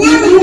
Yeah.